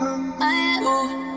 I, ooh.